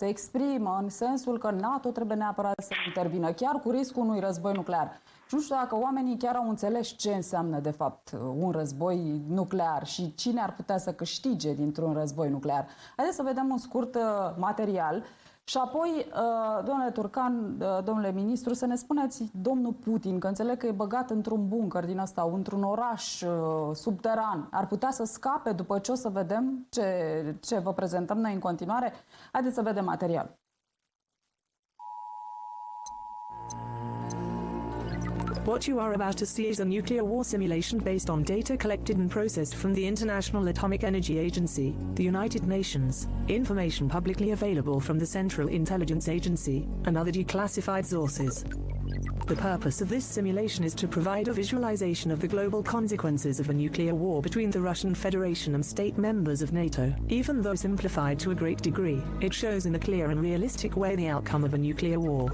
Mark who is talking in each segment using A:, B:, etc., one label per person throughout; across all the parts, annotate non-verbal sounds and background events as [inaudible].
A: se exprimă în sensul că NATO trebuie neapărat să intervină, chiar cu riscul unui război nuclear. Și nu știu dacă oamenii chiar au înțeles ce înseamnă, de fapt, un război nuclear și cine ar putea să câștige dintr-un război nuclear. Haideți să vedem un scurt uh, material și apoi, uh, domnule Turcan, uh, domnule ministru, să ne spuneți, domnul Putin, că înțeleg că e băgat într-un bunker din ăsta, într-un oraș uh, subteran, ar putea să scape după ce o să vedem ce, ce vă prezentăm noi în continuare? Haideți să vedem material.
B: What you are about to see is a nuclear war simulation based on data collected and processed from the International Atomic Energy Agency, the United Nations, information publicly available from the Central Intelligence Agency, and other declassified sources. The purpose of this simulation is to provide a visualization of the global consequences of a nuclear war between the Russian Federation and state members of NATO. Even though simplified to a great degree, it shows in a clear and realistic way the outcome of a nuclear war.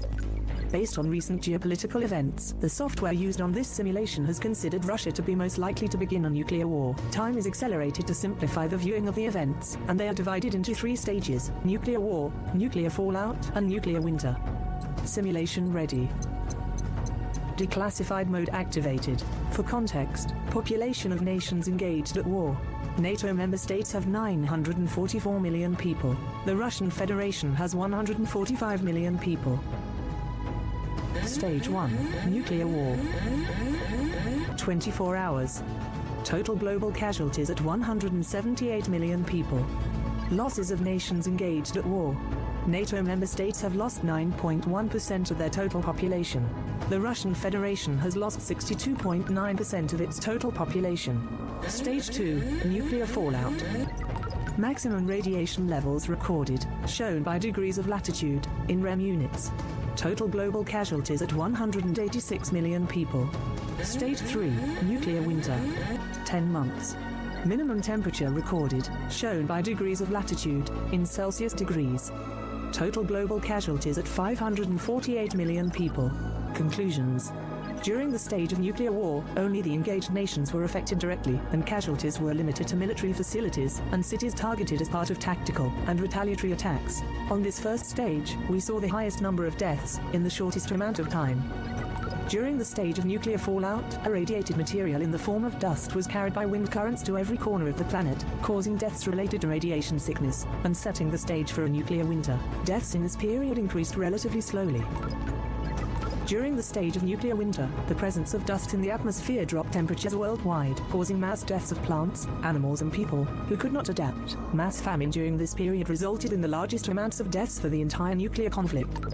B: Based on recent geopolitical events, the software used on this simulation has considered Russia to be most likely to begin a nuclear war. Time is accelerated to simplify the viewing of the events, and they are divided into three stages nuclear war, nuclear fallout, and nuclear winter. Simulation ready. Declassified mode activated. For context, population of nations engaged at war. NATO member states have 944 million people. The Russian Federation has 145 million people. Stage 1 Nuclear War. 24 hours. Total global casualties at 178 million people. Losses of nations engaged at war. NATO member states have lost 9.1% of their total population. The Russian Federation has lost 62.9% of its total population. Stage 2 Nuclear fallout. Maximum radiation levels recorded, shown by degrees of latitude, in REM units. Total global casualties at 186 million people. Stage 3 Nuclear winter. 10 months. Minimum temperature recorded, shown by degrees of latitude, in Celsius degrees. Total global casualties at 548 million people. Conclusions. During the stage of nuclear war, only the engaged nations were affected directly, and casualties were limited to military facilities and cities targeted as part of tactical and retaliatory attacks. On this first stage, we saw the highest number of deaths in the shortest amount of time. During the stage of nuclear fallout, irradiated material in the form of dust was carried by wind currents to every corner of the planet, causing deaths related to radiation sickness and setting the stage for a nuclear winter. Deaths in this period increased relatively slowly. During the stage of nuclear winter, the presence of dust in the atmosphere dropped temperatures worldwide, causing mass deaths of plants, animals, and people who could not adapt. Mass famine during this period resulted in the largest amounts of deaths for the entire nuclear conflict.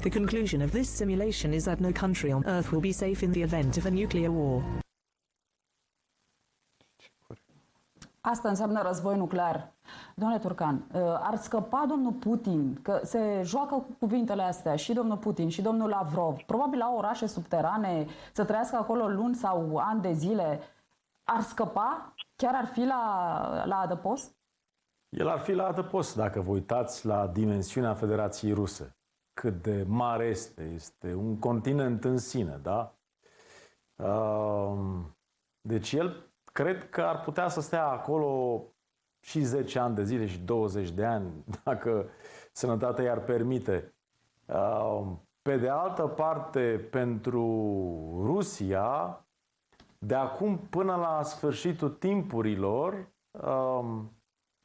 B: The conclusion of this simulation is that no country on Earth will be safe in the event of a nuclear war.
A: Asta înseamnă război nuclear. Domnule Turcan, uh, ar scăpa domnul Putin, că se joacă cu cuvintele astea și domnul Putin și domnul Lavrov, probabil la orașe subterane, să trăiască acolo luni sau ani de zile, ar scăpa? Chiar ar fi la, la adăpost?
C: El ar fi la adăpost dacă vă uitați la dimensiunea Federației Ruse. Cât de mare este. Este un continent în sine, da? Uh, deci el cred că ar putea să stea acolo și 10 ani de zile și 20 de ani, [laughs] dacă sănătatea i-ar permite. Uh, pe de altă parte, pentru Rusia, de acum până la sfârșitul timpurilor, um,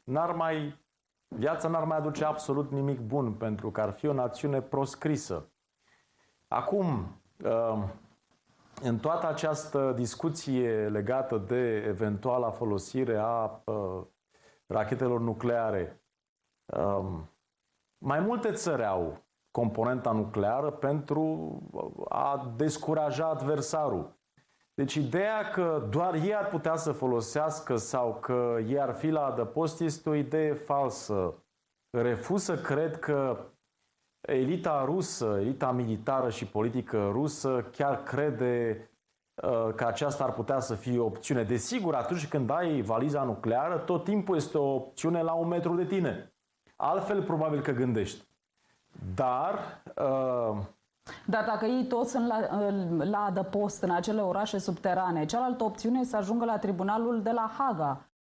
C: n-ar mai, viața n-ar mai aduce absolut nimic bun, pentru că ar fi o națiune proscrisă. Acum, um, în toată această discuție legată de eventuala folosire a uh, rachetelor nucleare, um, mai multe țări au componenta nucleară pentru a descuraja adversarul. Deci ideea că doar ei ar putea să folosească sau că ei ar fi la adăpost este o idee falsă. Refuz să cred că elita rusă, elita militară și politică rusă chiar crede uh, că aceasta ar putea să fie o opțiune. Desigur, atunci când ai valiza nucleară, tot timpul este o opțiune la un metru de tine. Altfel, probabil că gândești. Dar... Uh...
A: Dar dacă ei toți sunt la, la adăpost în acele orașe subterane, cealaltă opțiune este să ajungă la tribunalul de la Haga